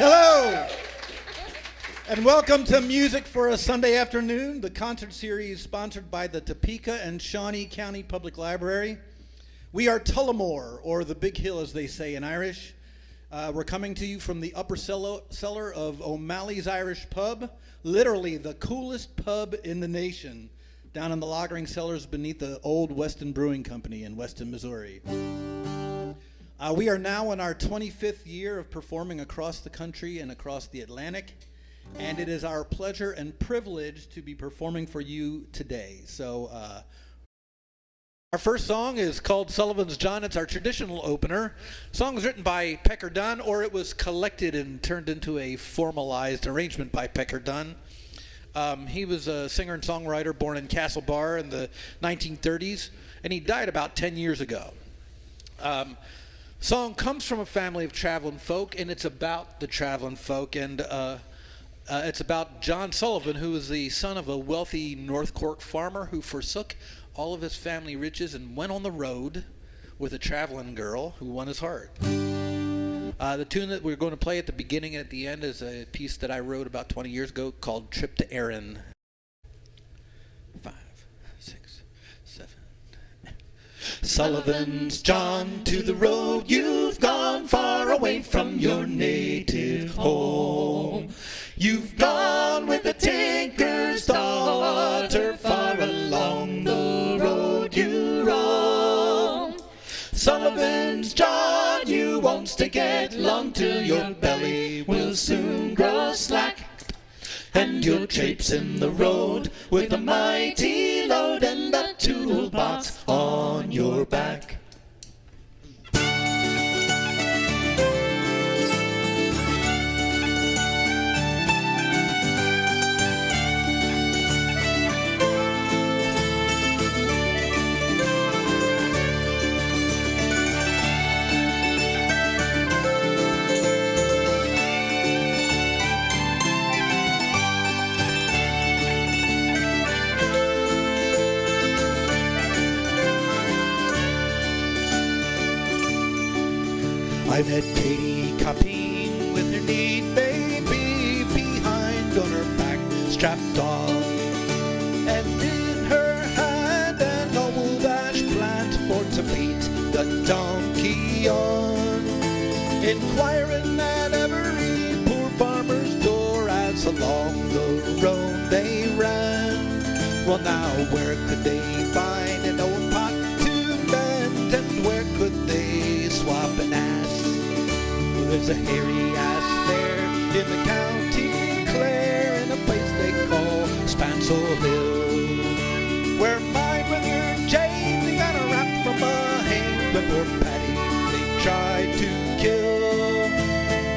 Hello, and welcome to Music for a Sunday Afternoon, the concert series sponsored by the Topeka and Shawnee County Public Library. We are Tullamore, or the Big Hill as they say in Irish. Uh, we're coming to you from the upper cellar, cellar of O'Malley's Irish Pub, literally the coolest pub in the nation, down in the lagering cellars beneath the old Weston Brewing Company in Weston, Missouri. Uh, we are now in our 25th year of performing across the country and across the Atlantic, and it is our pleasure and privilege to be performing for you today. So, uh, our first song is called Sullivan's John. It's our traditional opener. Song was written by Pecker Dunne, or it was collected and turned into a formalized arrangement by Pecker Dunne. Um, he was a singer and songwriter born in Castlebar in the 1930s, and he died about 10 years ago. Um, song comes from a family of traveling folk, and it's about the traveling folk, and uh, uh, it's about John Sullivan, who was the son of a wealthy North Cork farmer who forsook all of his family riches and went on the road with a traveling girl who won his heart. Uh, the tune that we're going to play at the beginning and at the end is a piece that I wrote about 20 years ago called Trip to Erin. Five, six, seven. Sullivan's John to the road. You've gone far away from your native home. You've gone with the tinker's daughter far along the road you roam. Sullivan's John, you wants to get long till your belly will soon grow slack. And you'll traipse in the road with a mighty load and a toolbox on your back. I met Katie Copping with her neat baby behind on her back, strapped on. And in her hand an old ash plant for to beat the donkey on. Inquiring at every poor farmer's door as along the road they ran. Well now where could they find There's a hairy ass there in the county Clare in a place they call Spancel Hill. Where my brother James he got a rap from a hand poor Paddy they tried to kill.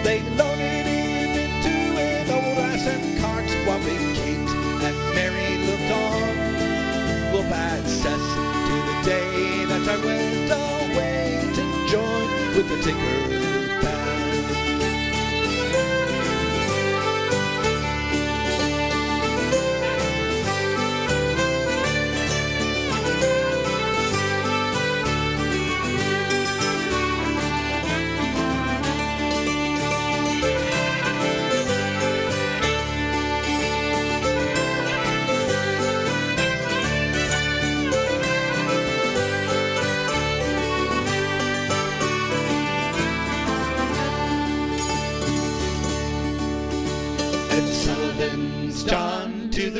They loaded him into an old ass and carts while big Kate and Mary looked on. Well, bad cess to the day that I went away to join with the tinker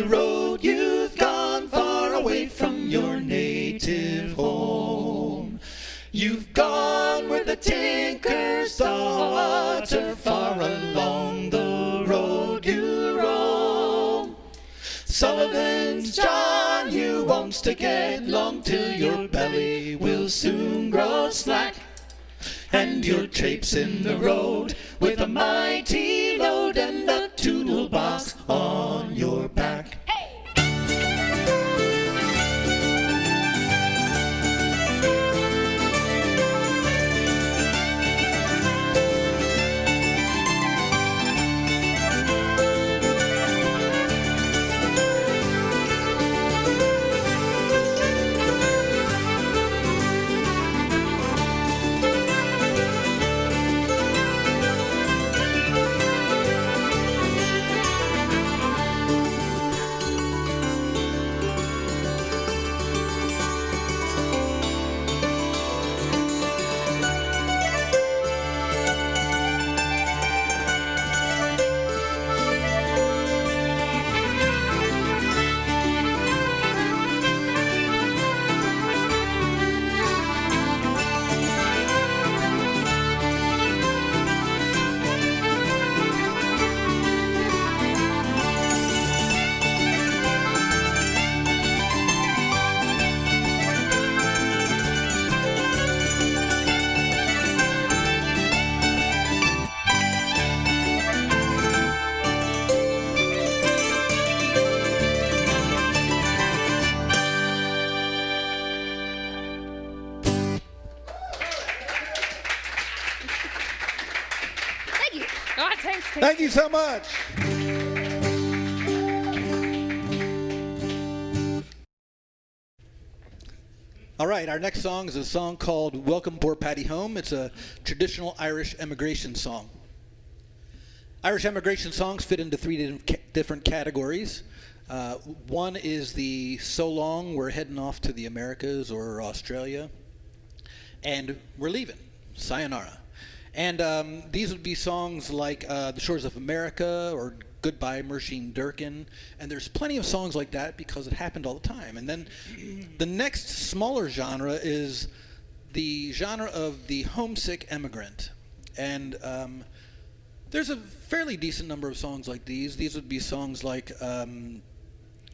the road. You've gone far away from your native home. You've gone where the tinker's daughter far along the road you roam. Sullivan's John, you won't stick get long till your belly will soon grow slack. And traipse in the road with a mighty load and a toolbox on your back. So much. All right, our next song is a song called Welcome Poor Paddy Home. It's a traditional Irish emigration song. Irish emigration songs fit into three different categories. Uh, one is the So Long, We're Heading Off to the Americas or Australia, and We're Leaving, Sayonara. And um, these would be songs like uh, The Shores of America or Goodbye Mursheen Durkin. And there's plenty of songs like that because it happened all the time. And then the next smaller genre is the genre of the homesick emigrant. And um, there's a fairly decent number of songs like these. These would be songs like um,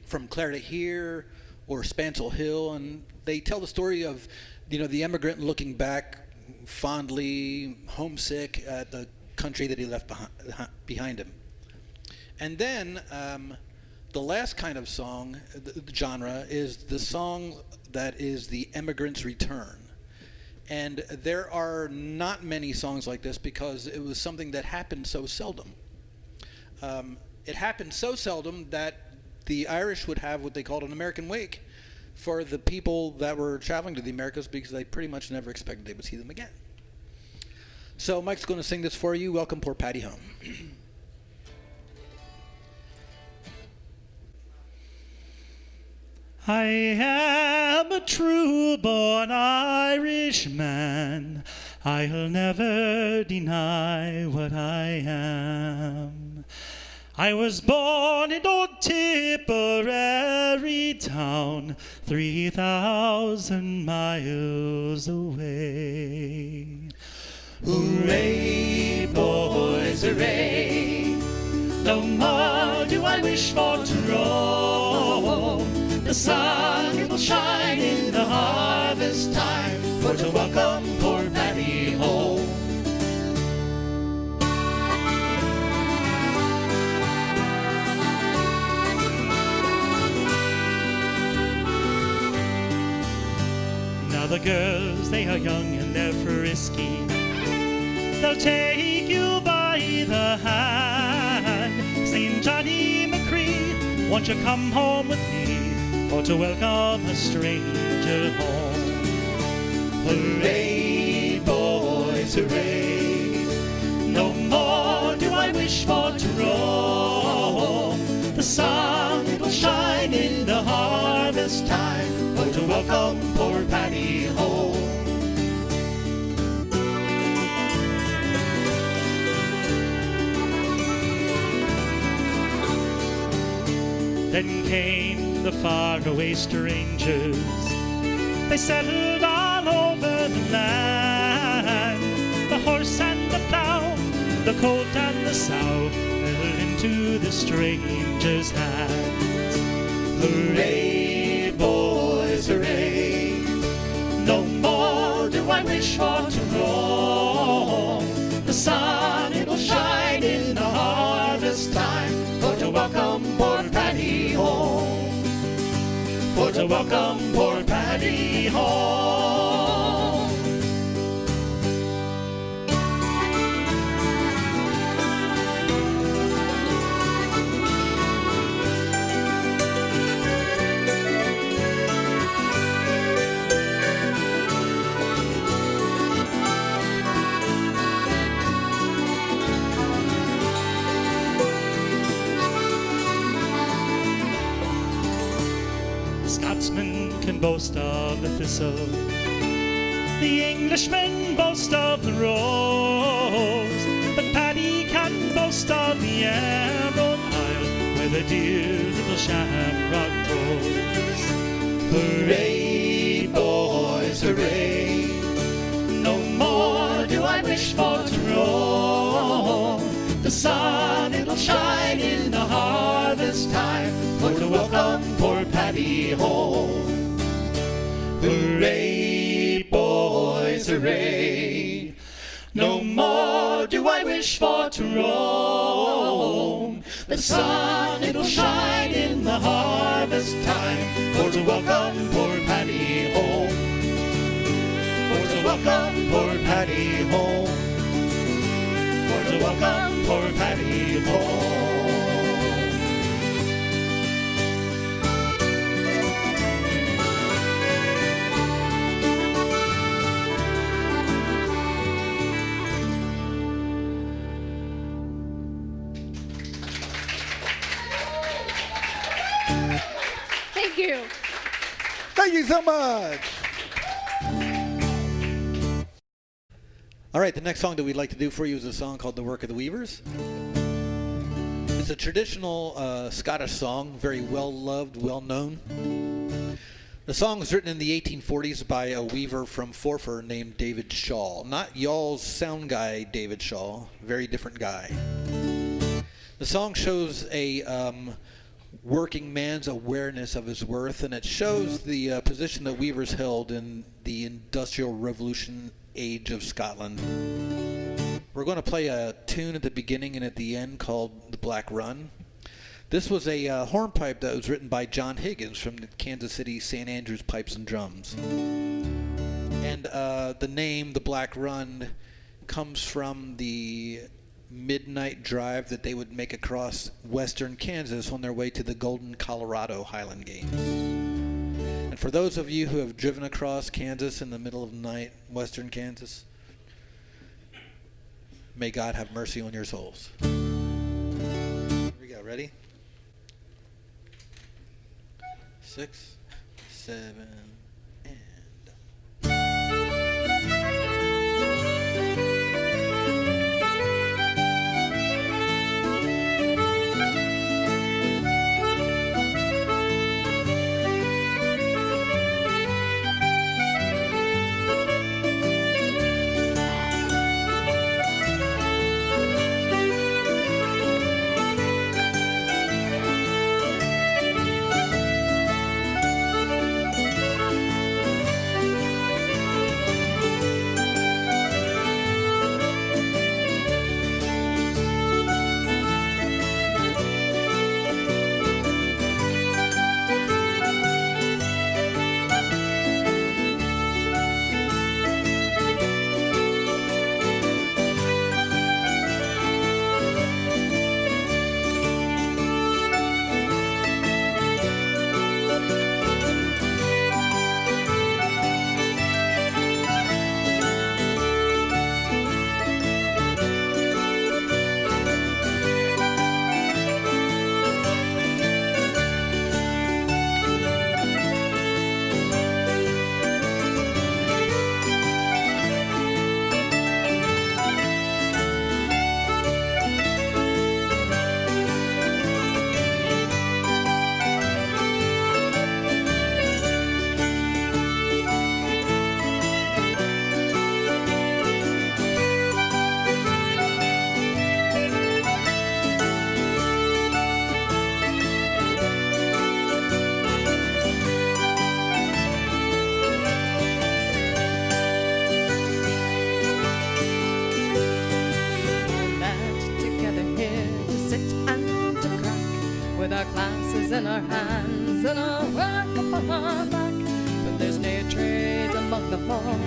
From Clare to Here or Spancel Hill. And they tell the story of, you know, the emigrant looking back fondly homesick at the country that he left behind, behind him. And then um, the last kind of song, the, the genre, is the song that is the emigrant's return. And there are not many songs like this because it was something that happened so seldom. Um, it happened so seldom that the Irish would have what they called an American wake for the people that were traveling to the Americas because they pretty much never expected they would see them again. So Mike's going to sing this for you. Welcome poor Paddy home. I am a true born Irishman. I'll never deny what I am. I was born in old Tipperary town, 3,000 miles away. Hooray, boys, hooray! No more do I wish for to roam. The sun it will shine in the harvest time for to welcome poor Paddy home. Now the girls, they are young and they're frisky. They'll take you by the hand, saying, Johnny McCree, won't you come home with me for to welcome a stranger home? Hooray, boys, hooray! No more do I wish for to roam. The sun it will shine in the harvest time welcome poor Paddy home. Then came the faraway strangers. They settled all over the land. The horse and the plow, the colt and the sow fell into the stranger's hands. Hooray, I wish for to roam. The sun it will shine in the harvest time for to welcome poor Paddy home. For to welcome poor Paddy home. Can boast of the thistle. The Englishman boast of the rose. But Paddy can boast of the Emerald Isle where the dear little shamrock grows. Hooray, boys, hooray! No more do I wish for to roam. The sun it'll shine in the harvest time for to welcome poor Paddy home. Hooray, boys, hooray! No more do I wish for to roam. The sun it'll shine in the harvest time for to welcome poor Paddy home. For to welcome poor Paddy home. For to welcome poor Paddy home. Thank you. Thank you so much. All right, the next song that we'd like to do for you is a song called The Work of the Weavers. It's a traditional uh, Scottish song, very well loved, well known. The song was written in the 1840s by a weaver from Forfar named David Shaw. Not y'all's sound guy, David Shaw, very different guy. The song shows a um, working man's awareness of his worth, and it shows the uh, position that weavers held in the Industrial Revolution age of Scotland. We're going to play a tune at the beginning and at the end called The Black Run. This was a uh, hornpipe that was written by John Higgins from the Kansas City St. Andrews Pipes and Drums. And uh, the name, The Black Run, comes from the midnight drive that they would make across western Kansas on their way to the Golden Colorado Highland Games. And for those of you who have driven across Kansas in the middle of the night, western Kansas, may God have mercy on your souls. Here we go. Ready? Six, seven, our hands and our work upon our back. But there's no trade among the folk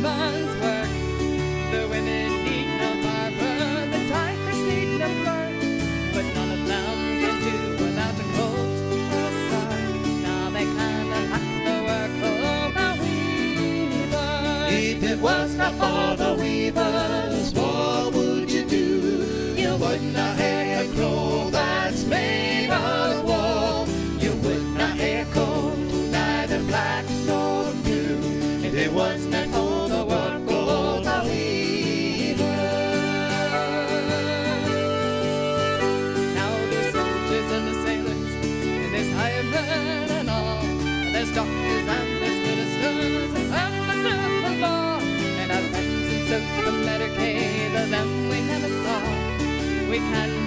tradesmen's they can,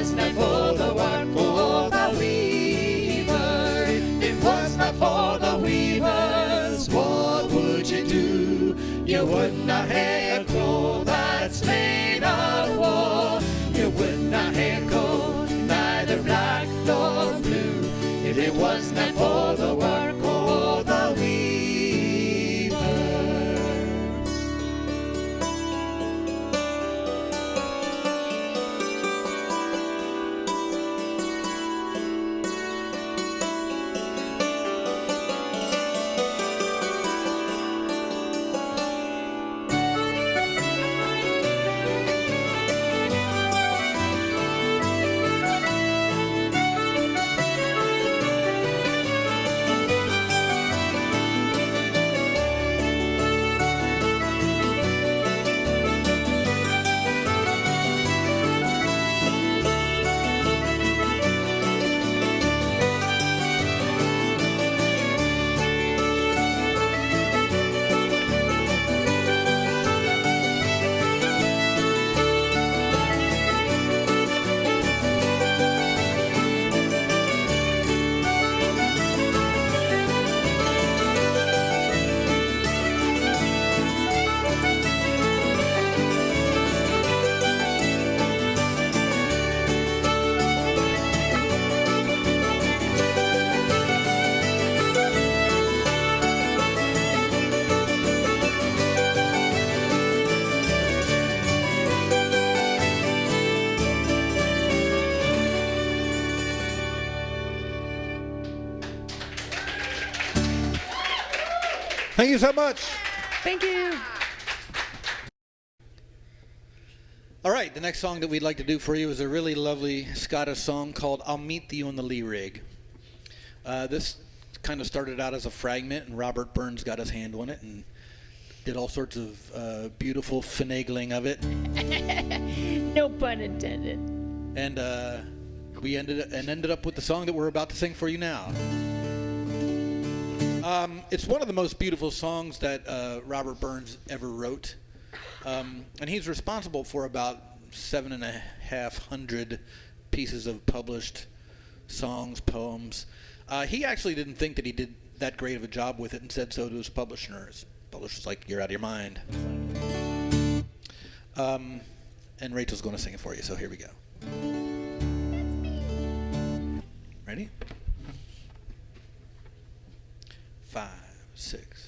was not for Thank you so much. Thank you. All right, the next song that we'd like to do for you is a really lovely Scottish song called I'll Meet You on the Lea Rig. Uh, this kind of started out as a fragment, and Robert Burns got his hand on it and did all sorts of uh, beautiful finagling of it. No pun intended. And uh, we ended and ended up with the song that we're about to sing for you now. Um, it's one of the most beautiful songs that uh, Robert Burns ever wrote, um, and he's responsible for about seven and a half hundred pieces of published songs, poems. Uh, he actually didn't think that he did that great of a job with it, and said so to his publisher. His publisher's like, "You're out of your mind." Um, and Rachel's going to sing it for you, so here we go. Ready? Five, six,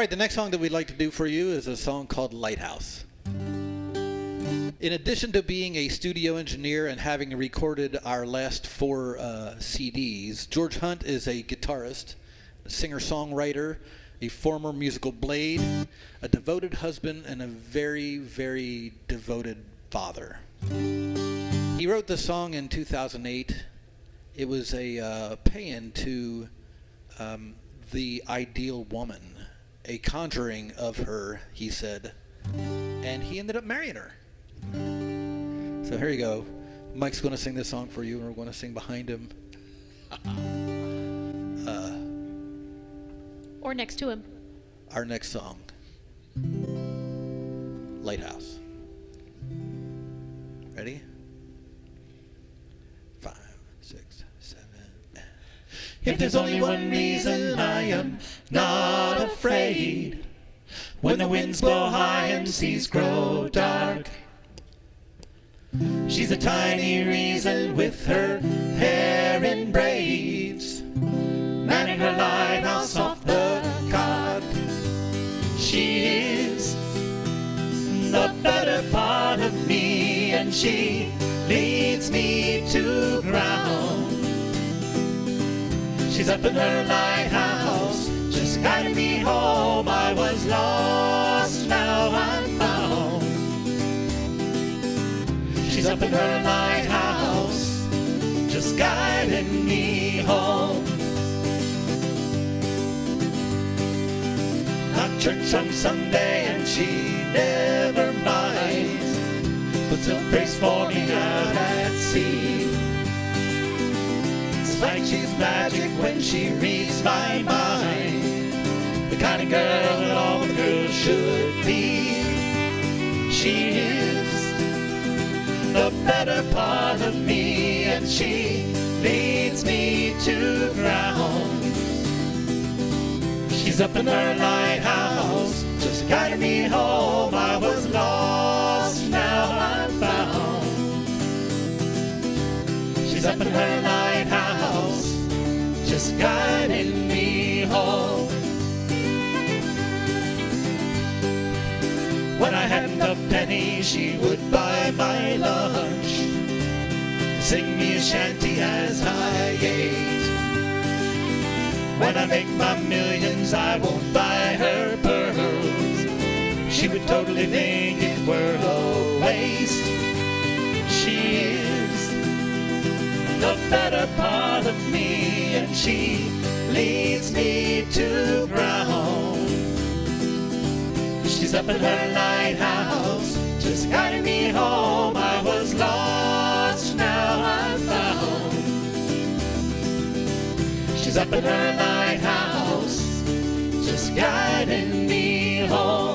All right, the next song that we'd like to do for you is a song called Lighthouse. In addition to being a studio engineer and having recorded our last four uh, CDs, George Hunt is a guitarist, a singer songwriter, a former musical blade, a devoted husband, and a very, very devoted father. He wrote the song in 2008. It was a uh, paean to um, the ideal woman, a conjuring of her, he said. And he ended up marrying her. So here you go. Mike's going to sing this song for you, and we're going to sing behind him. Uh, Or next to him. our next song Lighthouse. Ready? Five, six, seven. If there's only one reason I am not afraid, when the winds blow high and seas grow dark, she's a tiny reason with her hair in braids, manning her lighthouse off the cot. She is the better part of me, and she leads me to ground. She's up in her lighthouse, guiding me home. I was lost, now I'm found. She's up in her lighthouse, just guiding me home. Not church on Sunday, and she never minds, but still prays for me out at sea. It's like she's magic when she reads my mind. Kind of girl that all the girls should be. She is the better part of me, and she leads me to ground. She's up in her lighthouse, just guiding me home. I was lost, now I'm found. She's up in her lighthouse, just guiding me home. When I hadn't a penny, she would buy my lunch, sing me a shanty as I ate. When I make my millions, I won't buy her pearls. She would totally think it were a waste. She is the better part of me, and she leads me to ground. She's up in her lighthouse, just guiding me home. I was lost, now I'm found. She's up in her lighthouse, just guiding me home.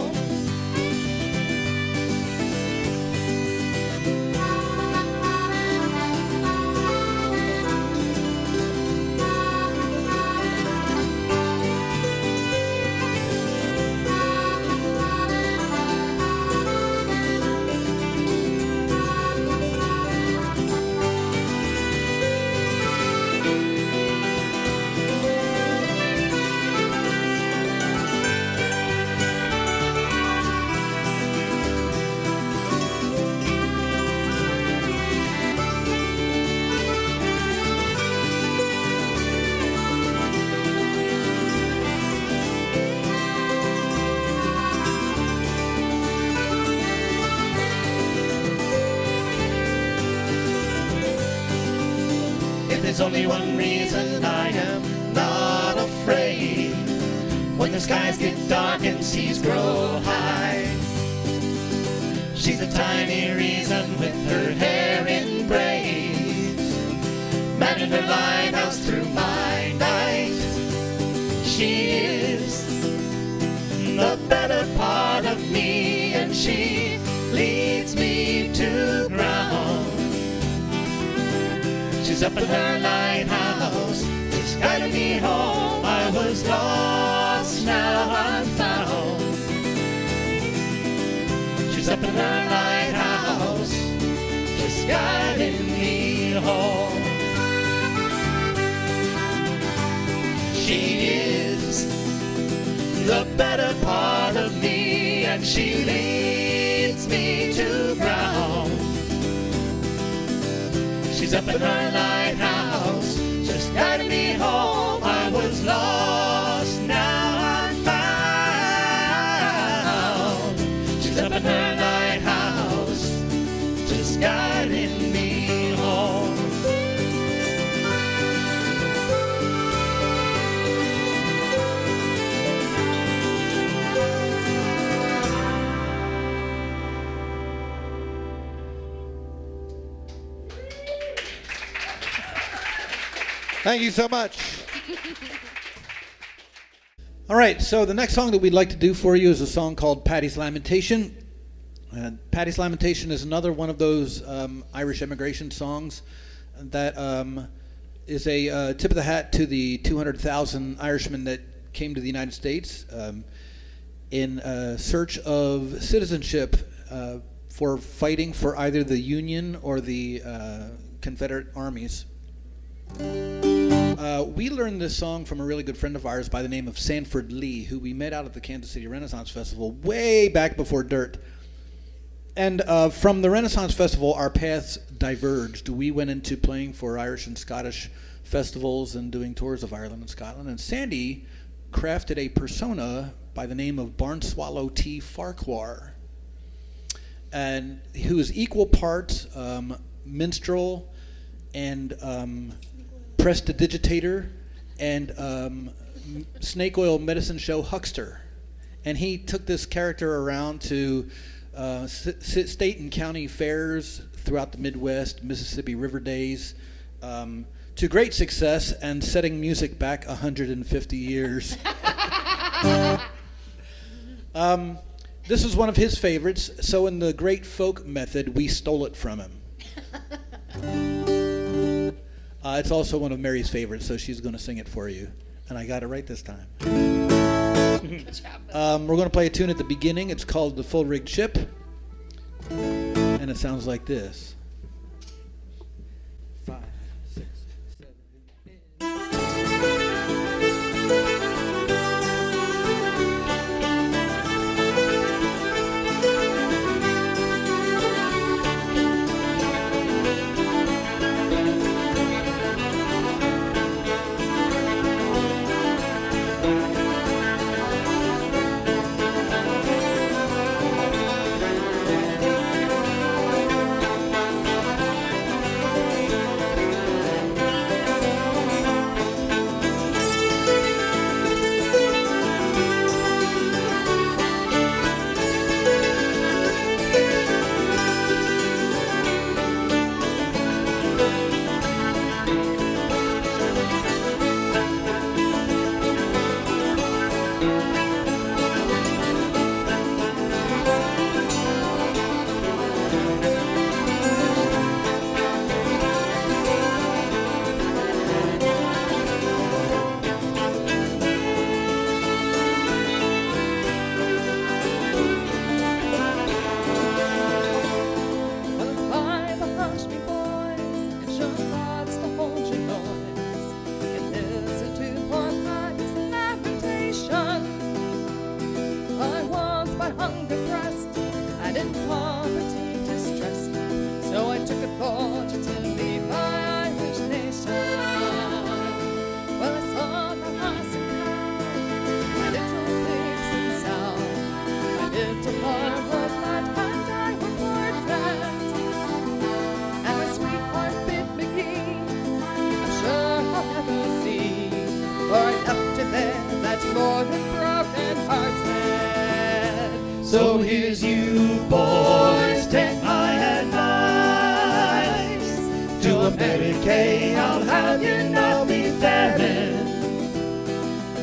Only one reason I am not afraid. When the skies get dark and seas grow high. She's a tiny reason with her hair in braids. Manning her lighthouse through my night. She is the better part of me, and she leads me to ground. She's up in her lighthouse, lost, now I'm found. She's up in her lighthouse, just guiding me home. She is the better part of me, and she leads me to ground. She's up in her lighthouse, just guiding me home. I was lost, Thank you so much. All right, so the next song that we'd like to do for you is a song called Paddy's Lamentation. Paddy's Lamentation is another one of those um, Irish immigration songs that um, is a uh, tip of the hat to the 200,000 Irishmen that came to the United States um, in uh, search of citizenship uh, for fighting for either the Union or the uh, Confederate armies. Uh, we learned this song from a really good friend of ours by the name of Sanford Lee, who we met out at the Kansas City Renaissance Festival way back before Dirt. And uh, from the Renaissance Festival, our paths diverged. We went into playing for Irish and Scottish festivals and doing tours of Ireland and Scotland. And Sandy crafted a persona by the name of Barnswallow T. Farquhar, and who is equal parts um, minstrel and um, prestidigitator and um, snake oil medicine show huckster. And he took this character around to uh, state and county fairs throughout the Midwest, Mississippi River Days, um, to great success and setting music back 150 years. um, this is one of his favorites, so in the great folk method, we stole it from him. Uh, it's also one of Mary's favorites, so she's going to sing it for you. And I got it right this time. Um, we're going to play a tune at the beginning. It's called The Full Rigged Ship. And it sounds like this.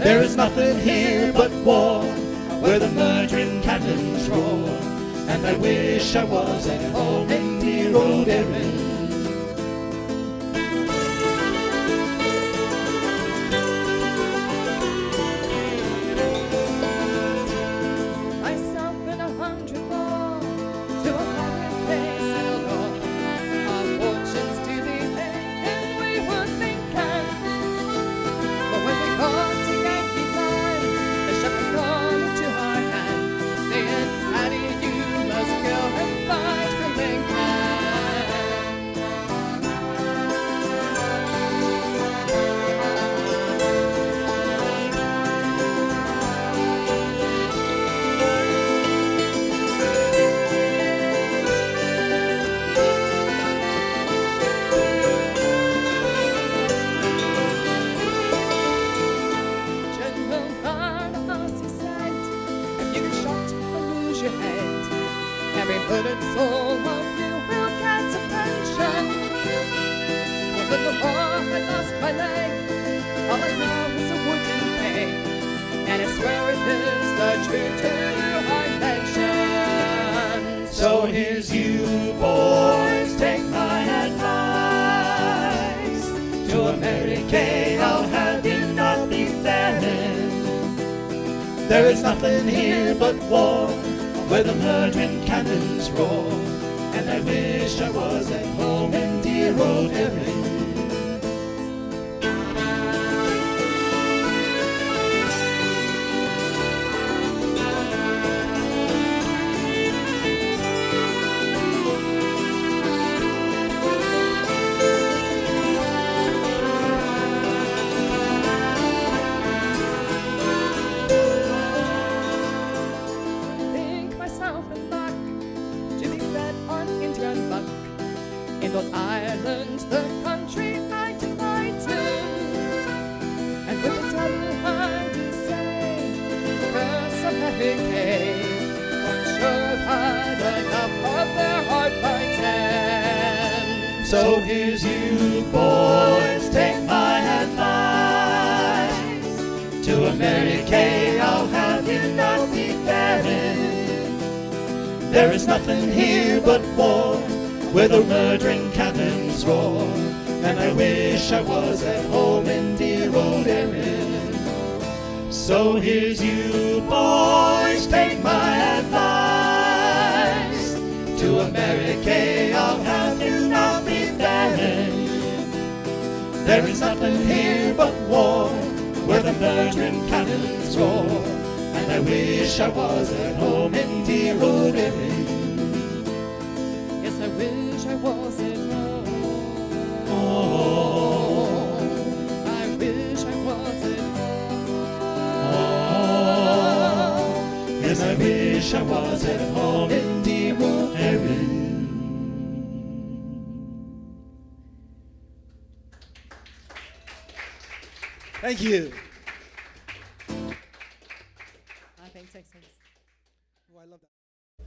There is nothing here but war, where the murdering cannons roar. And I wish I was at home in dear old Erin. Leg, all I know is a wooden peg, and I swear it is the truth to our nation. So here's you boys, take my advice. To America, I'll have you not be faring. There is nothing here but war, where the murdering cannons roar. And I wish I was at home in dear old Erin. To America, I'll have you not be faring. There is nothing here but war, where the murdering cannons roar. And I wish I was at home in dear old Erin. Yes, I wish I was at home. Oh, I wish I was at home. Oh, yes, I wish I was at home in dear old Erin. Thank you. I think six is. Oh, I love that.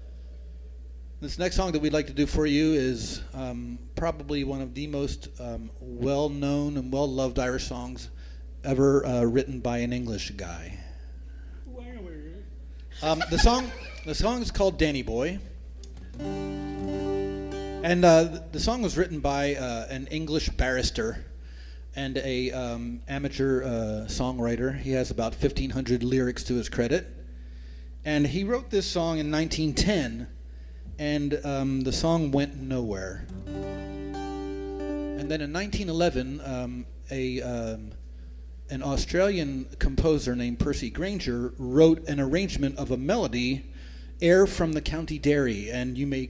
This next song that we'd like to do for you is um, probably one of the most um, well-known and well-loved Irish songs ever uh, written by an English guy. Um, the song, the song is called "Danny Boy," and uh, the song was written by uh, an English barrister and a um, amateur uh, songwriter. He has about 1,500 lyrics to his credit. And he wrote this song in 1910, and um, the song went nowhere. And then in 1911, um, a um, an Australian composer named Percy Grainger wrote an arrangement of a melody, "Air from the County Derry, and you may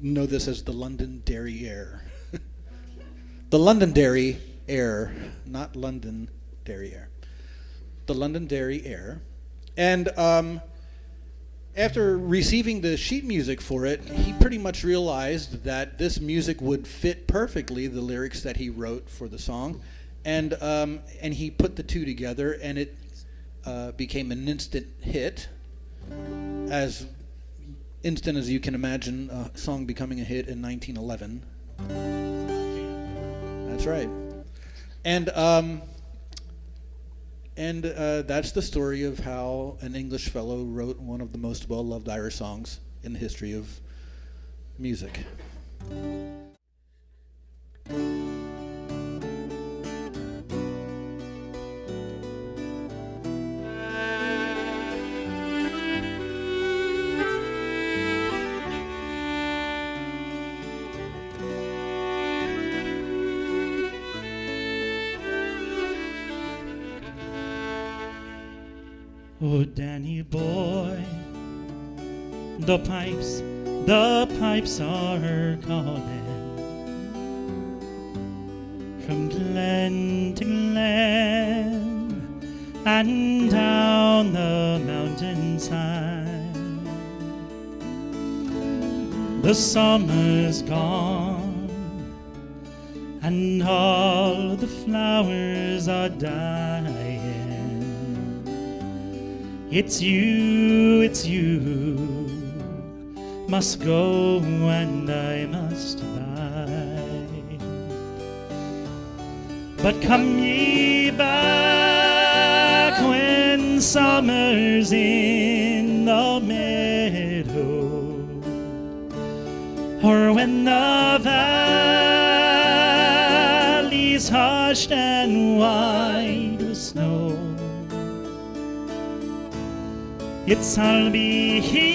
know this as the London Dairy Air. the London Dairy Air, not London Dairy Air. The London Dairy Air, and um, after receiving the sheet music for it, he pretty much realized that this music would fit perfectly the lyrics that he wrote for the song, and um, and he put the two together, and it uh, became an instant hit, as instant as you can imagine a song becoming a hit in 1911. That's right. And um, and uh, that's the story of how an English fellow wrote one of the most well-loved Irish songs in the history of music. Danny boy, the pipes, the pipes are calling from glen to glen and down the mountainside. The summer's gone and all the flowers are dying. It's you, it's you, must go and I must bide. But come ye back when summer's in the meadow, or when the valley's hushed and white It's I'll be here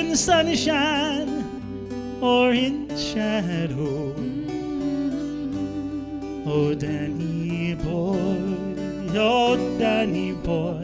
in sunshine or in shadow. Oh, Danny boy, oh, Danny boy,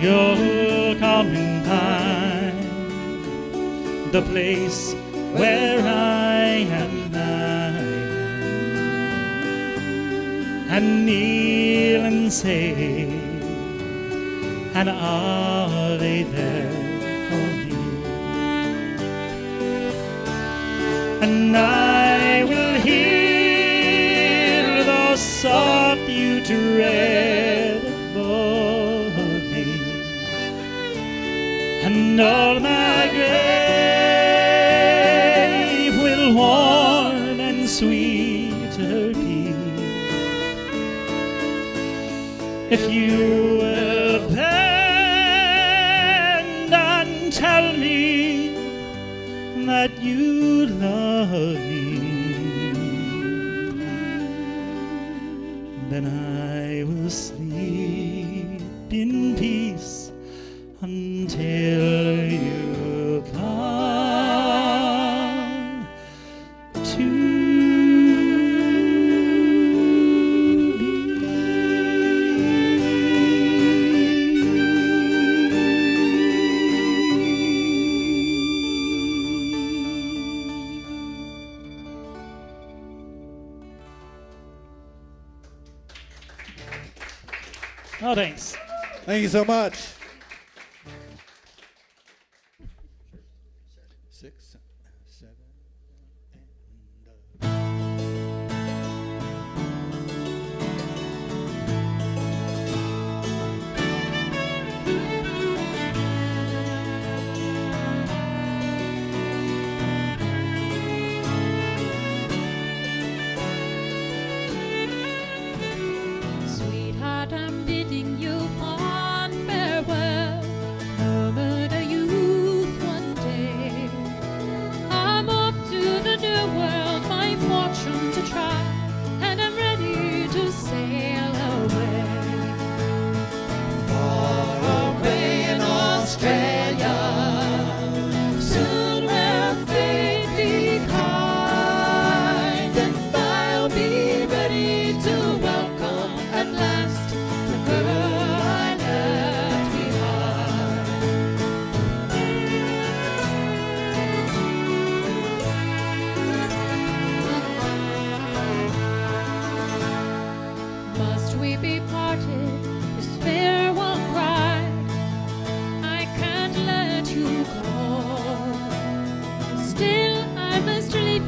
you'll come and the place where I am lying and kneel and say an Ave there for me. And I will hear the soft you and all my grave will warm and sweet her if you so much.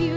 You,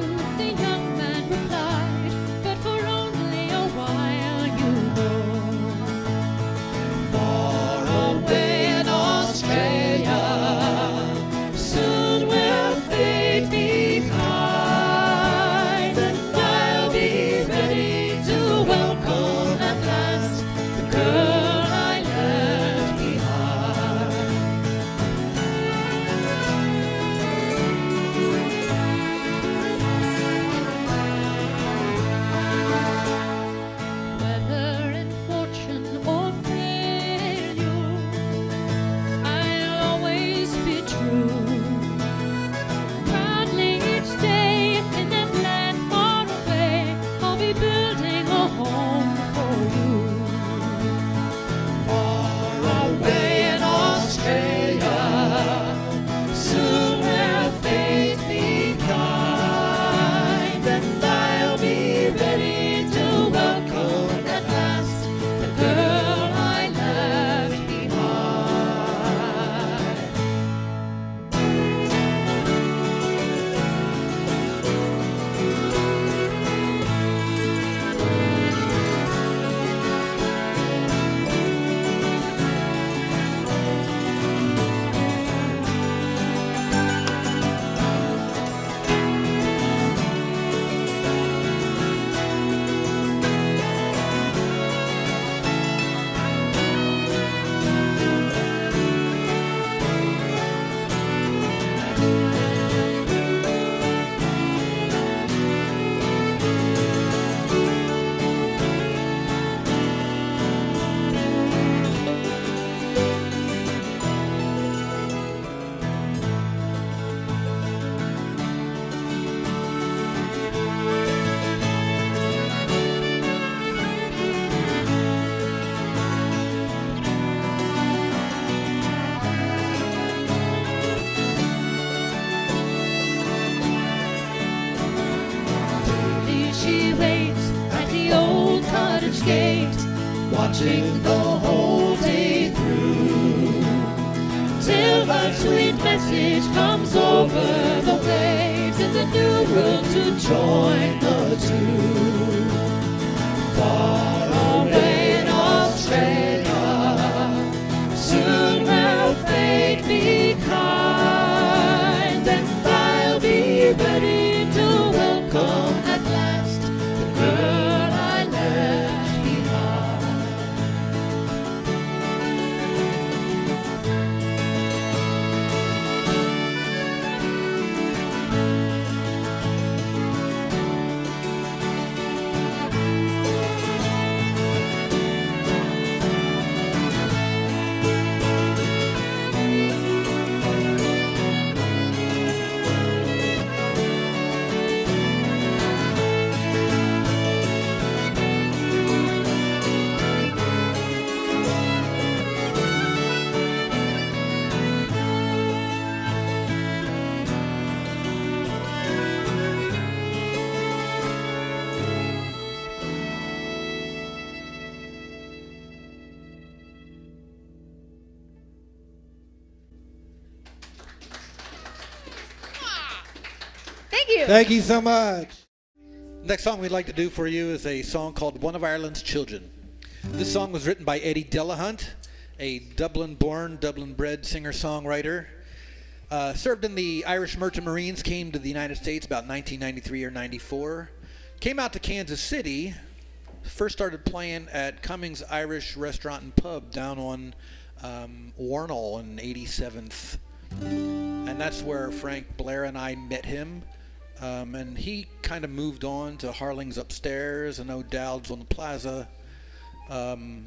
Thank you. So much. Next song we'd like to do for you is a song called One of Ireland's Children. This song was written by Eddie Delahunt, a Dublin born, Dublin bred singer songwriter. Uh, served in the Irish Merchant Marines, came to the United States about 1993 or 94. Came out to Kansas City, first started playing at Cummings Irish Restaurant and Pub down on um, Wornall in 87th. And that's where Frank Blair and I met him. Um, and he kind of moved on to Harling's upstairs and O'Dowd's on the plaza. Um,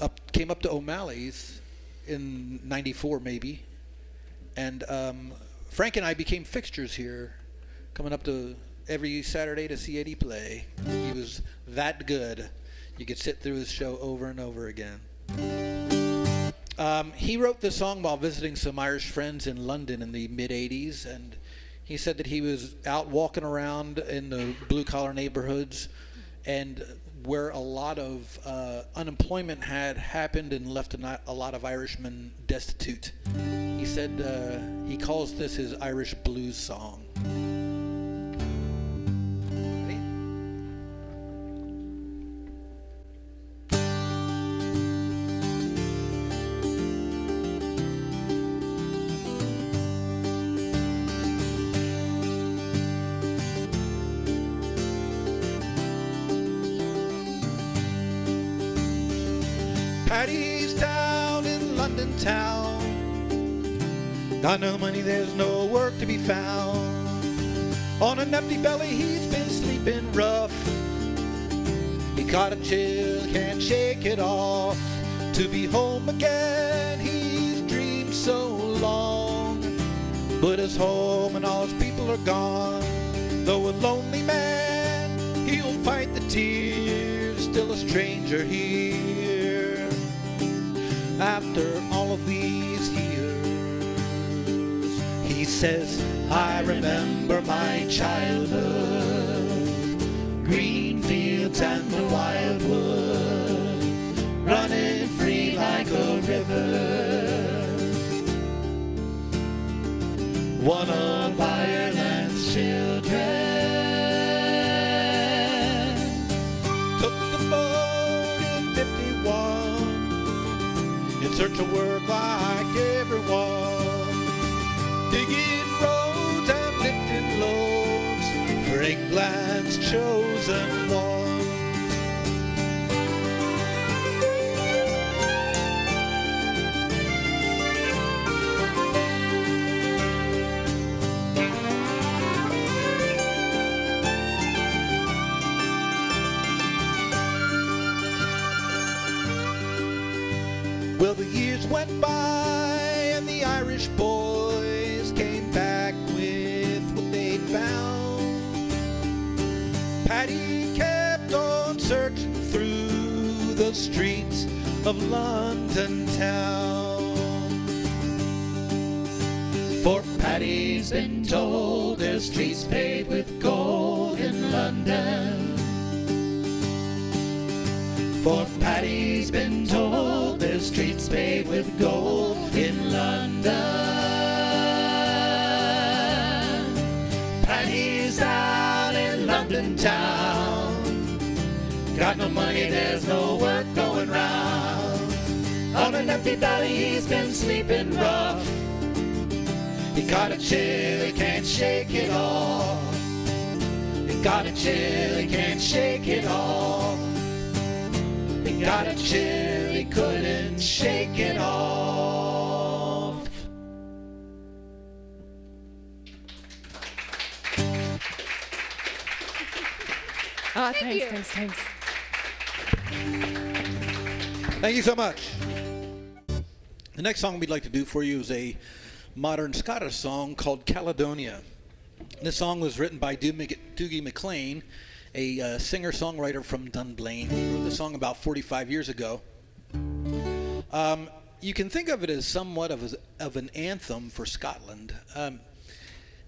up came up to O'Malley's in '94 maybe, and um, Frank and I became fixtures here, coming up to every Saturday to see Eddie play. He was that good. You could sit through his show over and over again. Um, he wrote this song while visiting some Irish friends in London in the mid 80s, and he said that he was out walking around in the blue collar neighborhoods and where a lot of uh, unemployment had happened and left a, lot of Irishmen destitute. He said uh, he calls this his Irish blues song. Paddy's down in London town. Got no money, there's no work to be found. On an empty belly, he's been sleeping rough. He caught a chill, can't shake it off. To be home again, he's dreamed so long. But his home and all his people are gone. Though a lonely man, he'll fight the tears. Still a stranger here. After all of these years, he says, I remember my childhood, green fields and the wildwood, running free like a river. One of Ireland's children search of work like everyone, digging roads and lifting loads for England's chosen one. Streets of London town. For Paddy's been told there's streets paved with gold in London. For Paddy's been told there's streets paved with an empty belly, he's been sleeping rough. He got a chill, he can't shake it off. He got a chill, he can't shake it off. He got a chill, he couldn't shake it off. Ah, thanks, you. thanks, thanks. Thank you so much. The next song we'd like to do for you is a modern Scottish song called Caledonia. This song was written by Dougie MacLean, a uh, singer-songwriter from Dunblane. He wrote the song about 45 years ago. Um, you can think of it as somewhat of, a, of an anthem for Scotland. Um,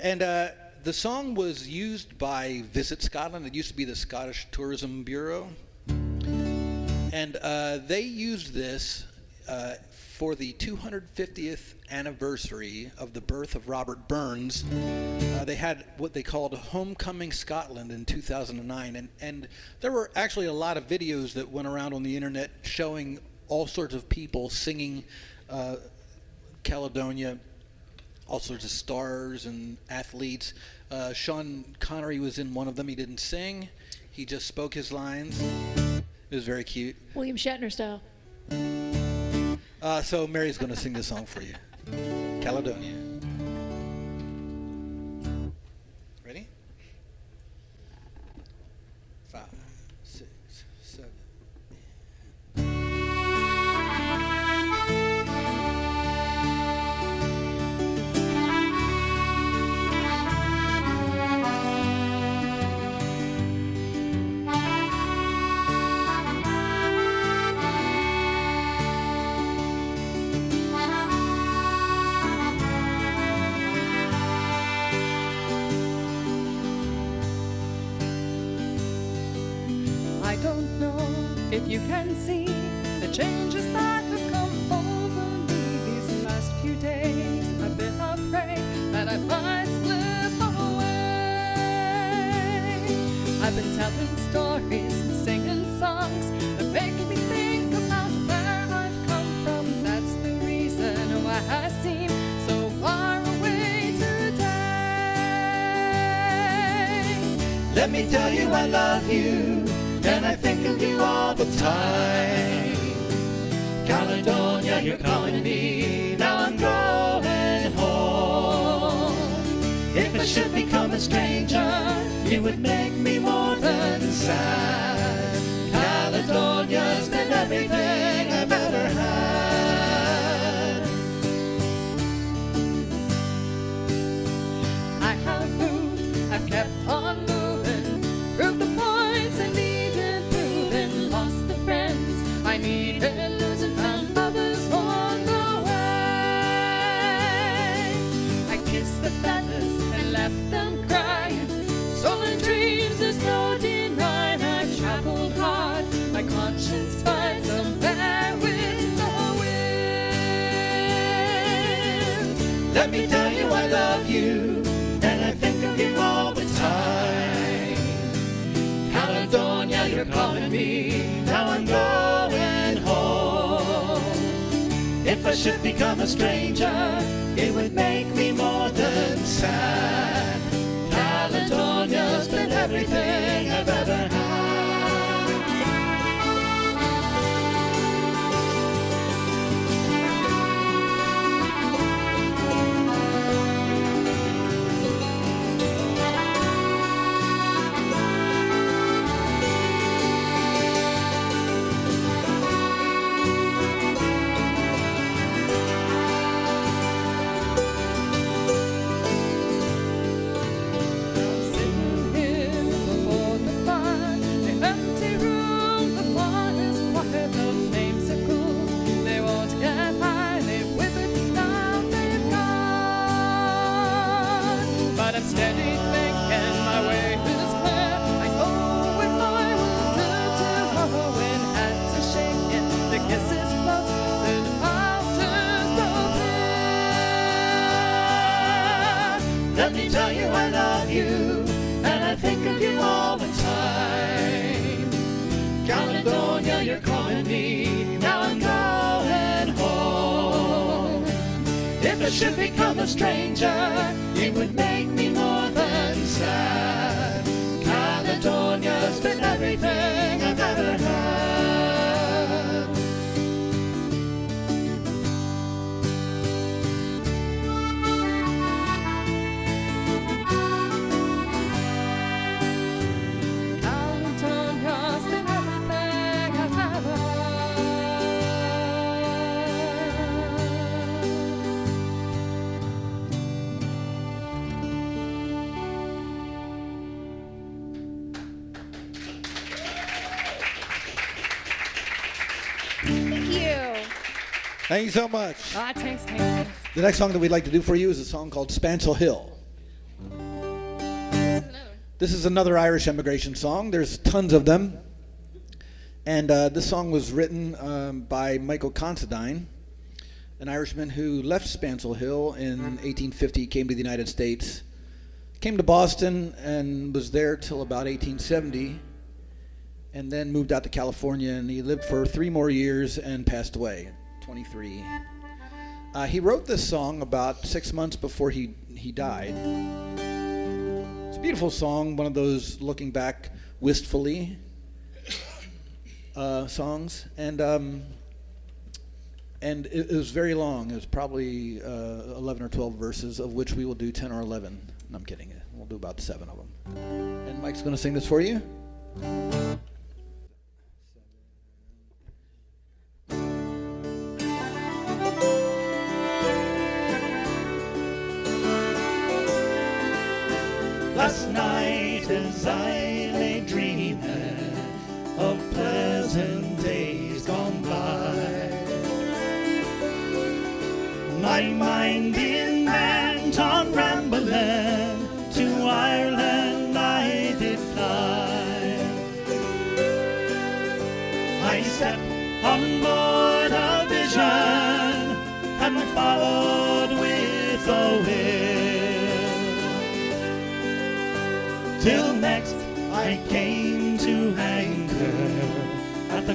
and uh, the song was used by Visit Scotland. It used to be the Scottish Tourism Bureau. And uh, they used this uh, for the 250th anniversary of the birth of Robert Burns, uh, they had what they called Homecoming Scotland in 2009. And, and there were actually a lot of videos that went around on the internet showing all sorts of people singing uh, Caledonia, all sorts of stars and athletes. Uh, Sean Connery was in one of them. He didn't sing, he just spoke his lines. It was very cute. William Shatner style. Uh, so Mary's going to sing this song for you. Caledonia. Thank you so much. Ah, thanks, thanks, thanks. The next song that we'd like to do for you is a song called Spancel Hill. This is another Irish emigration song. There's tons of them. And uh, this song was written um, by Michael Considine. an Irishman who left Spancel Hill in 1850, came to the United States, came to Boston, and was there till about 1870, and then moved out to California. And he lived for three more years and passed away 23. Uh, he wrote this song about six months before he, he died. It's a beautiful song, one of those looking back wistfully uh, songs. And um, and it, it was very long. It was probably uh, 11 or 12 verses, of which we will do 10 or 11. No, I'm kidding. We'll do about seven of them. And Mike's going to sing this for you. Last night as I lay dreaming of pleasant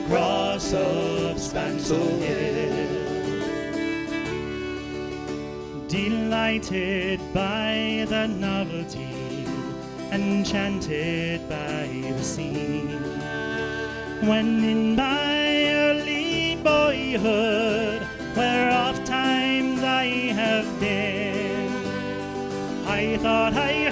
cross of Spancel Hill. Delighted by the novelty, enchanted by the scene. When in my early boyhood, where oft times I have been, I thought I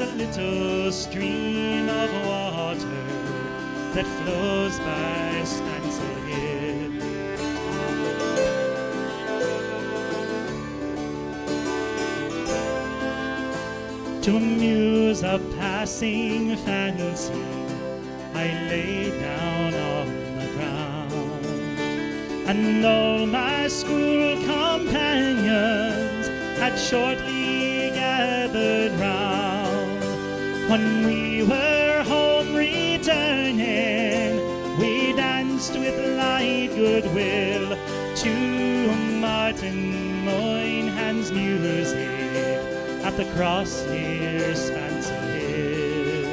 It's a little stream of water that flows by Spancel Hill. To amuse a passing fancy, I lay down on the ground, and all my school companions had shortly gathered round. When we were home returning, we danced with light goodwill to Martin Moynihan's music at the cross near Spancel Hill.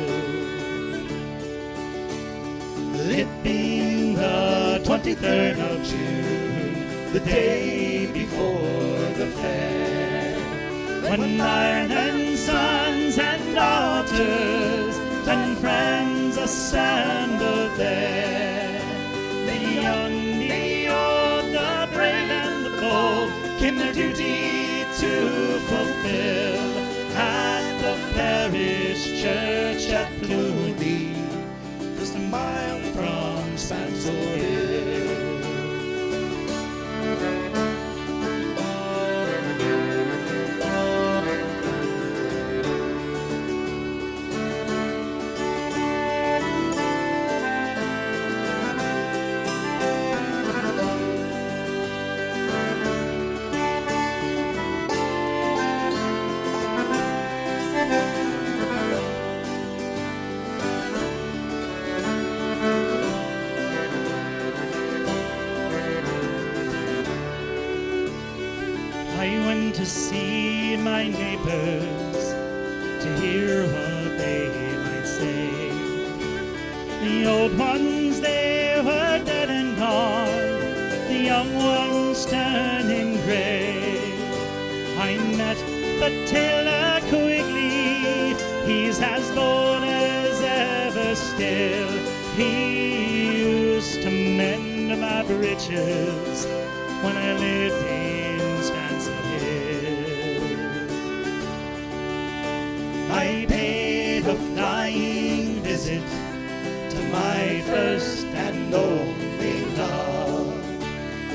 It being the 23rd of June, the day before the fair, when sons and daughters and friends assembled there, the young, the old, the brave and the bold came their duty to fulfill at the parish church at Cluny, just a mile from Spancel Hill. To see my neighbors to hear what they might say. The old ones, they were dead and gone, the young ones turning gray. I met the tailor Quigley, he's as bold as ever still. He used to mend my breeches when I lived in my first and only love.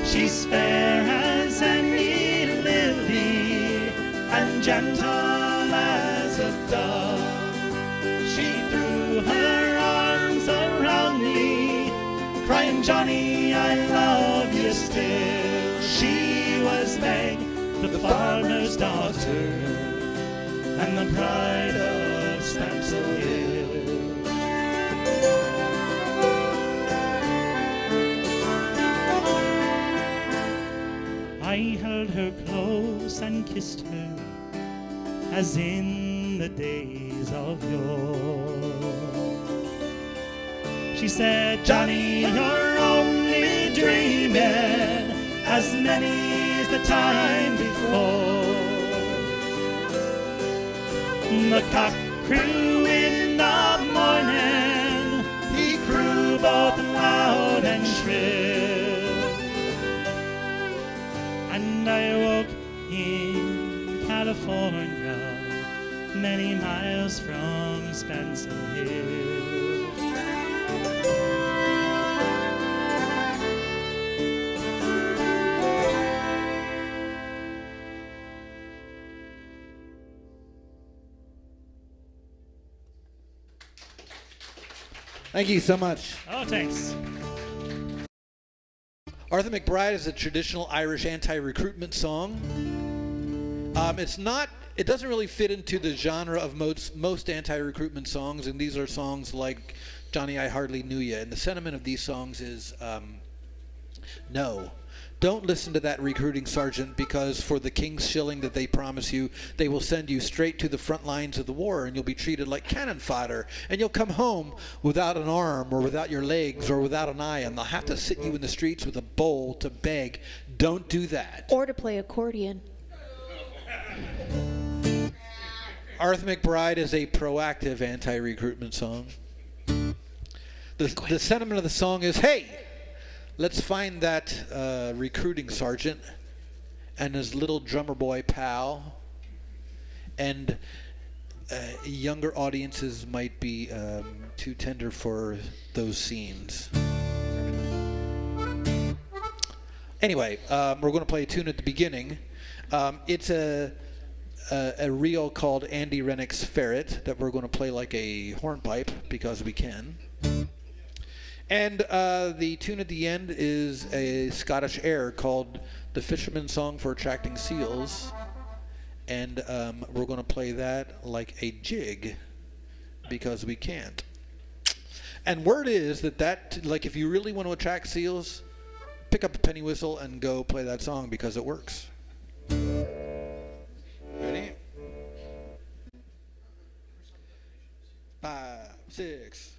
She's fair as any lily and gentle as a dove. She threw her arms around me, crying, Johnny, I love you still. She was Meg, the farmer's daughter, and the pride of held her close and kissed her as in the days of yore. She said, Johnny, you're only dreaming as many's the time before. The cock crew many miles from Spancel Hill. Thank you so much. Oh, thanks. Arthur McBride is a traditional Irish anti-recruitment song. Um, it's not. It doesn't really fit into the genre of most most anti-recruitment songs, and these are songs like "Johnny, I Hardly Knew Ya." And the sentiment of these songs is, um, no, don't listen to that recruiting sergeant because for the king's shilling that they promise you, they will send you straight to the front lines of the war, and you'll be treated like cannon fodder, and you'll come home without an arm or without your legs or without an eye, and they'll have to sit you in the streets with a bowl to beg. Don't do that. Or to play accordion. Arthur McBride is a proactive anti-recruitment song. The, the sentiment of the song is, hey, let's find that uh, recruiting sergeant and his little drummer boy pal. And uh, younger audiences might be um, too tender for those scenes. Anyway, um, we're going to play a tune at the beginning. Um, it's a, a a reel called Andy Renwick's Ferret that we're going to play like a hornpipe because we can. And uh, the tune at the end is a Scottish air called "The Fisherman's Song for Attracting Seals," and um, we're going to play that like a jig because we can't. And word is that that like if you really want to attract seals, pick up a penny whistle and go play that song because it works. Five, six.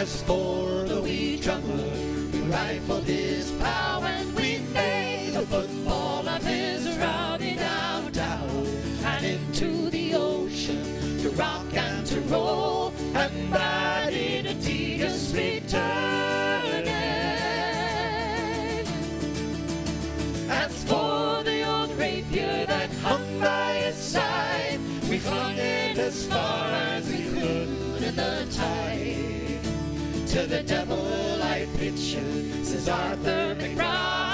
As for the wee drummer, we rifled his power and we made a football of his rowdy downtown and into the ocean to rock and to roll and that in a tediously turning. As for the old rapier that hung by his side, we flung it as far as we could in the tide. To the devil I pitch you, says Arthur McBride,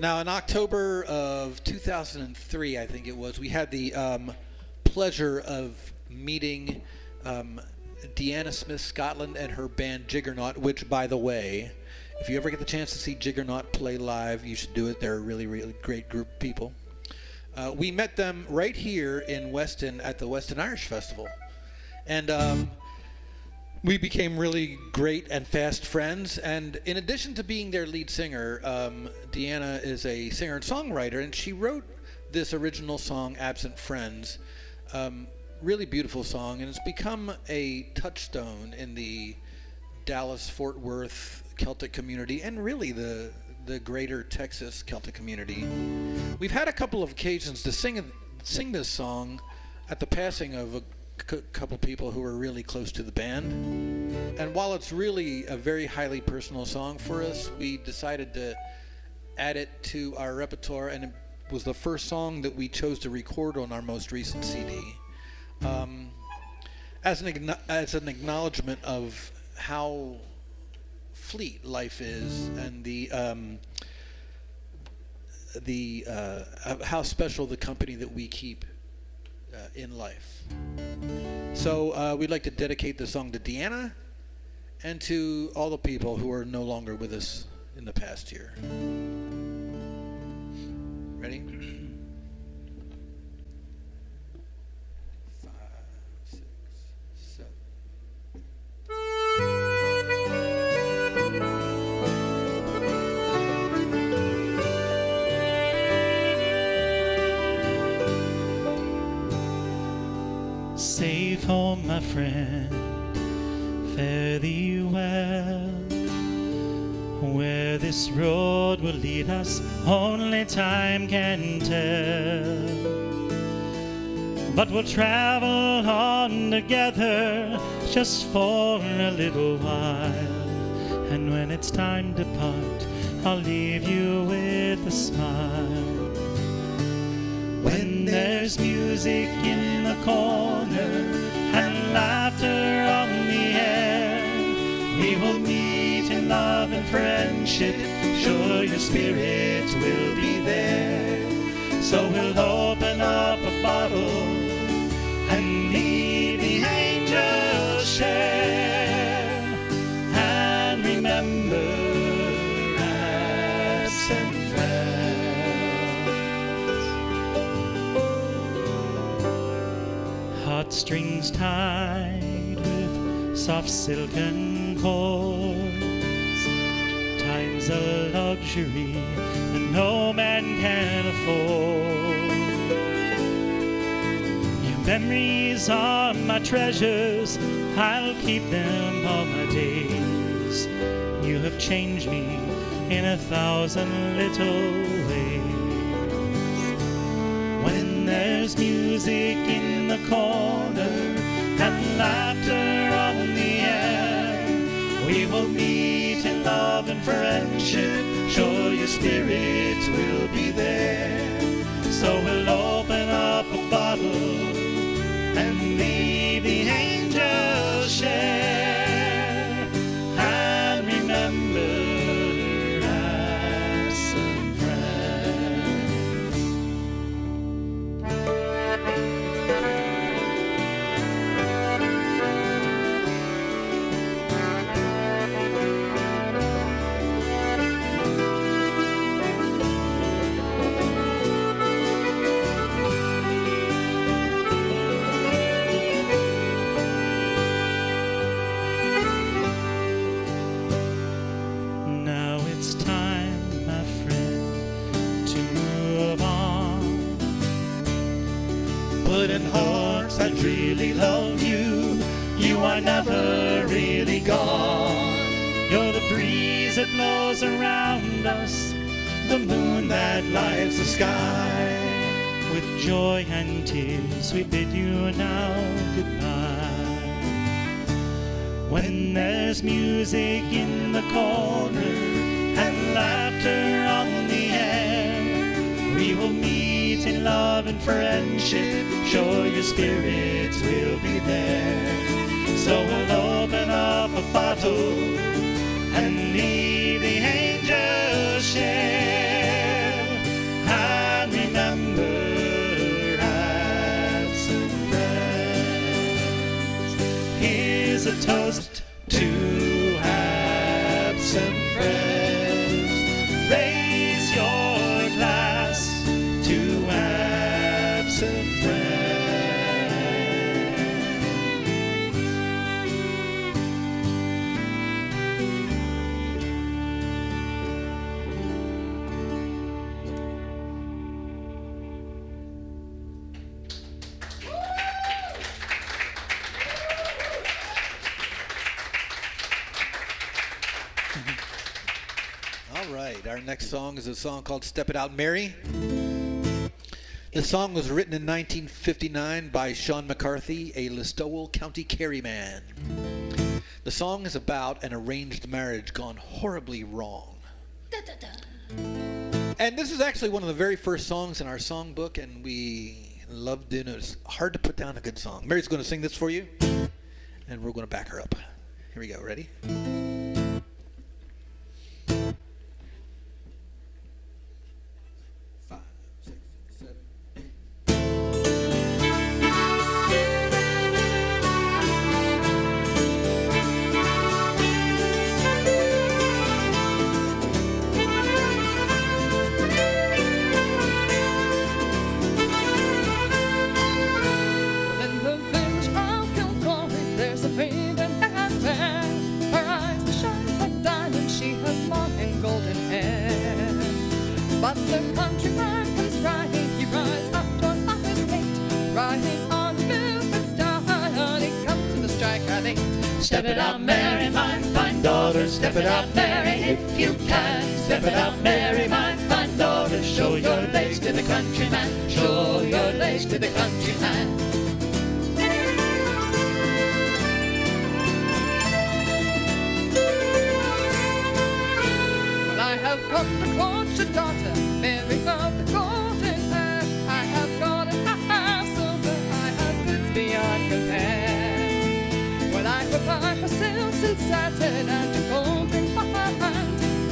Now, in October of 2003, I think it was, we had the um, pleasure of meeting um, Deanna Smith Scotland and her band Jiggernaut, which, by the way, if you ever get the chance to see Jiggernaut play live, you should do it. They're a really, really great group of people. Uh, we met them right here in Weston at the Weston Irish Festival. And um, we became really great and fast friends. And in addition to being their lead singer, um, Deanna is a singer and songwriter, and she wrote this original song, Absent Friends. Um, really beautiful song, and it's become a touchstone in the Dallas Fort Worth Celtic community and really the the greater Texas Celtic community. We've had a couple of occasions to sing sing this song at the passing of a couple people who were really close to the band. And while it's really a very highly personal song for us, we decided to add it to our repertoire, and it was the first song that we chose to record on our most recent CD. Um, as an as an acknowledgement of how fleet life is and the um, the uh, how special the company that we keep in life. So uh, we'd like to dedicate the song to Deanna and to all the people who are no longer with us in the past year. Ready? Safe home, my friend, fare thee well. Where this road will lead us, only time can tell. But we'll travel on together just for a little while. And when it's time to part, I'll leave you with a smile. When there's music in the corner and laughter on the air, we will meet in love and friendship. Sure, your spirit will be there. So we'll open up a bottle and leave the angels share. Heartstrings tied with soft silken cords. Time's a luxury that no man can afford. Your memories are my treasures, I'll keep them all my days. You have changed me in a thousand little there's music in the corner and laughter on the air, we will meet in love and friendship. Sure, your spirits will be there. So we'll open up a bottle and leave the angels share. Really love you, you are never really gone. You're the breeze that blows around us, the moon that lights the sky. With joy and tears, we bid you now goodbye. When there's music in the corner love and friendship. Sure, your spirits will be there. So we'll open up a bottle song called Step It Out Mary. The song was written in 1959 by Sean McCarthy, a Listowel County Kerry man. The song is about an arranged marriage gone horribly wrong. Da, da, da. And this is actually one of the very first songs in our songbook, and we love doing it. It's hard to put down a good song. Mary's going to sing this for you, and we're going to back her up. Here we go. Ready? But the countryman comes riding. He rides up on his gate, riding on the velvet star. He comes to the strike at eight. Step it up, Mary, my fine daughter. Step it up, Mary, if you can. Step it up, Mary, my fine daughter. Show your legs to the countryman. Show your legs to the countryman. Have come to court I.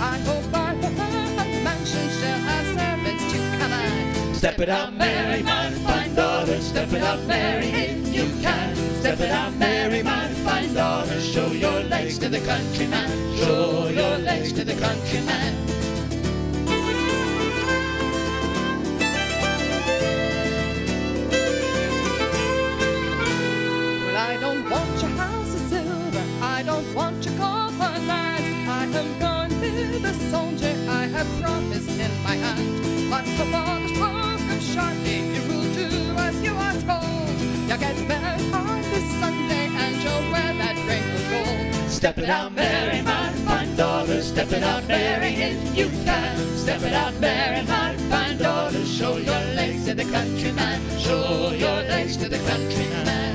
I hope by her mansion shall have servants to command. Step it up, Mary, my fine daughter. Step it up, Mary, if you can. Step it up, Mary, my fine daughter. Show your legs to the countryman. Show your legs to the countryman. Step it out, Mary, my fine daughter. Step it out, Mary, if you can. Step it out, Mary, my fine daughter. Show your legs to the countryman. Show your legs to the countryman.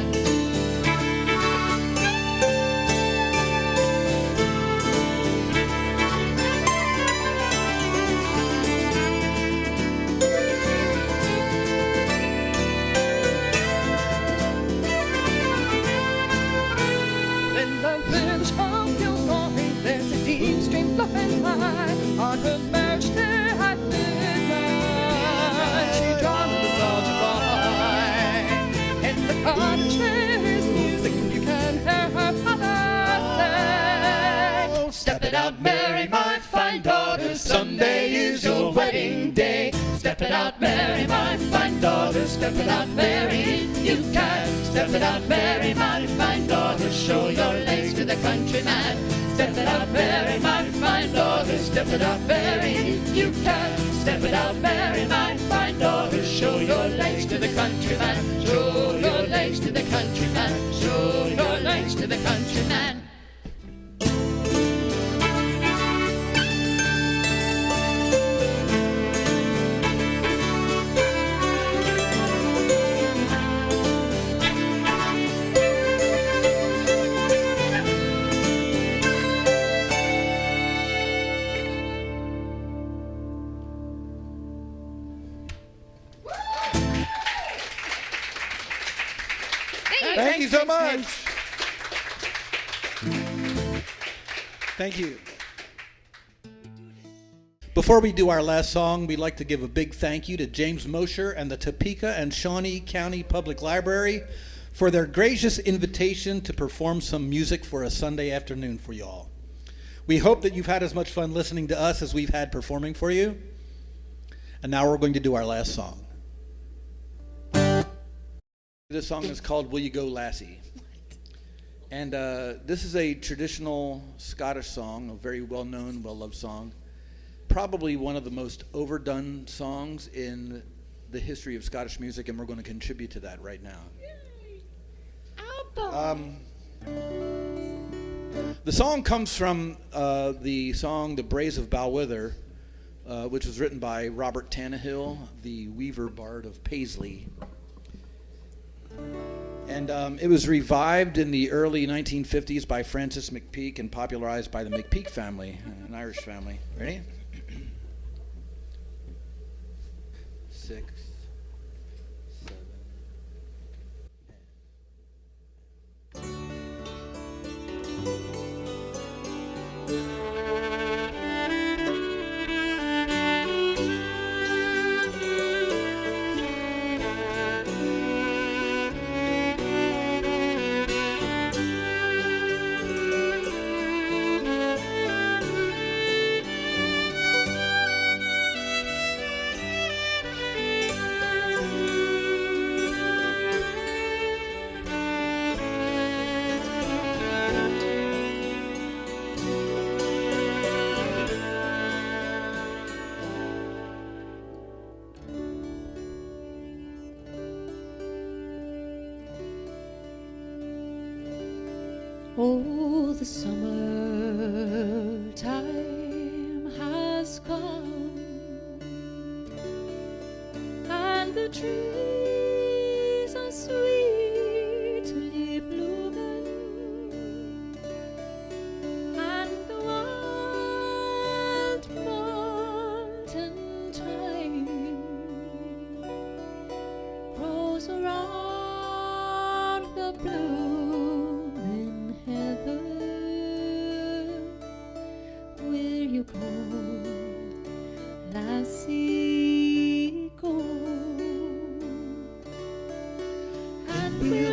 Step it out, Mary, my fine daughter. Step it out, Mary, you can. Step it out, Mary, my fine daughter. Show your legs to the countryman. Step it out, Mary, my fine daughter. Step it out, Mary, you can. Step it out, Mary, my fine daughter. Show your legs to the countryman. Show your legs to the countryman. Show your legs to the countryman. Much. Thank you. Before we do our last song, we'd like to give a big thank you to James Mosher and the Topeka and Shawnee County Public Library for their gracious invitation to perform some music for a Sunday afternoon for y'all. We hope that you've had as much fun listening to us as we've had performing for you. And now we're going to do our last song. This song is called Will You Go Lassie? And uh, this is a traditional Scottish song, a very well known, well loved song. Probably one of the most overdone songs in the history of Scottish music, and we're going to contribute to that right now. Um, the song comes from uh, the song The Braes of Balquhither, uh, which was written by Robert Tannahill, the weaver bard of Paisley. And um, it was revived in the early 1950s by Francis McPeake and popularized by the McPeake family, an Irish family. Ready? six, seven. And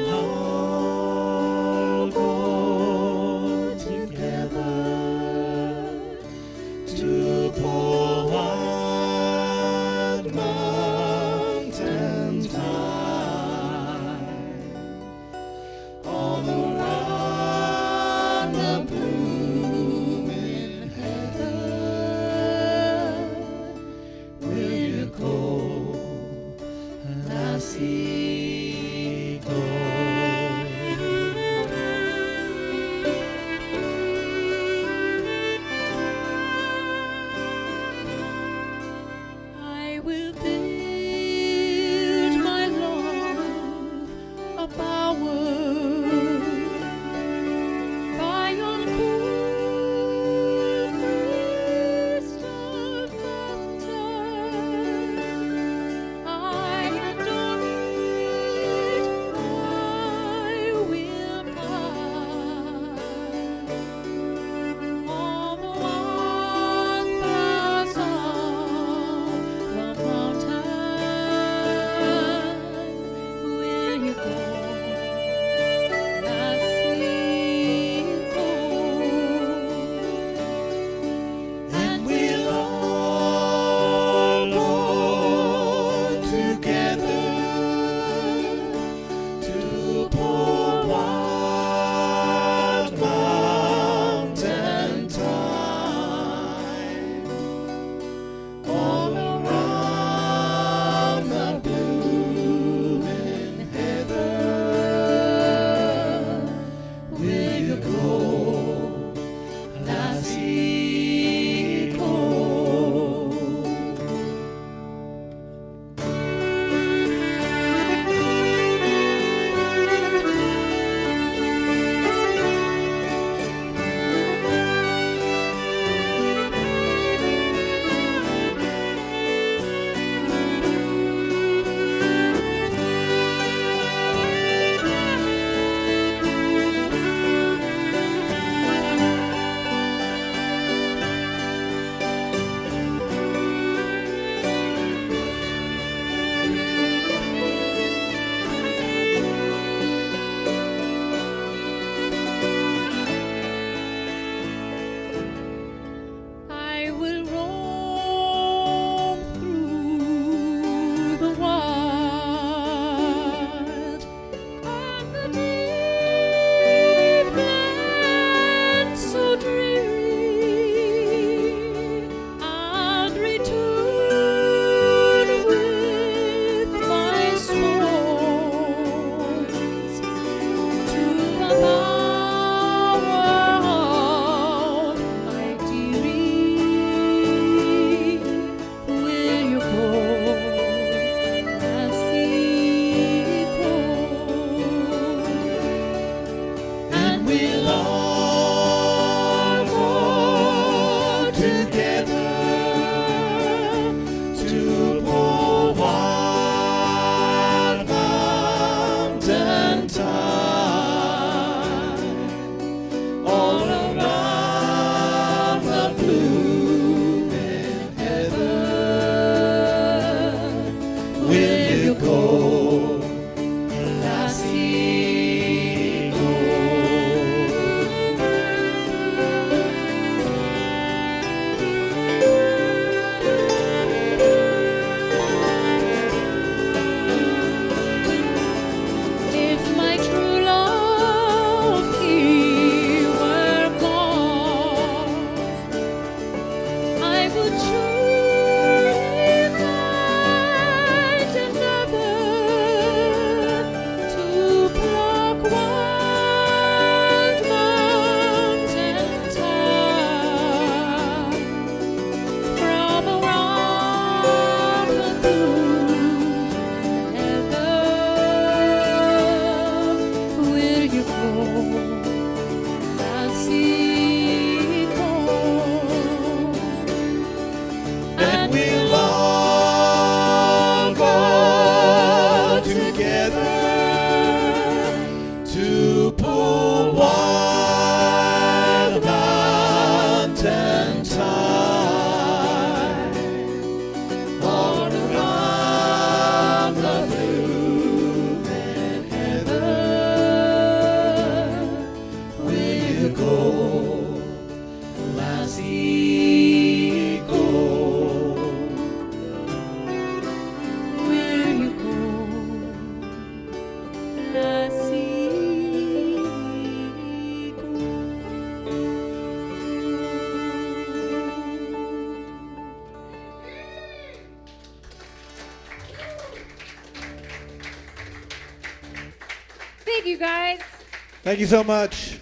Thank you so much.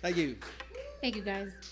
Thank you. Thank you guys.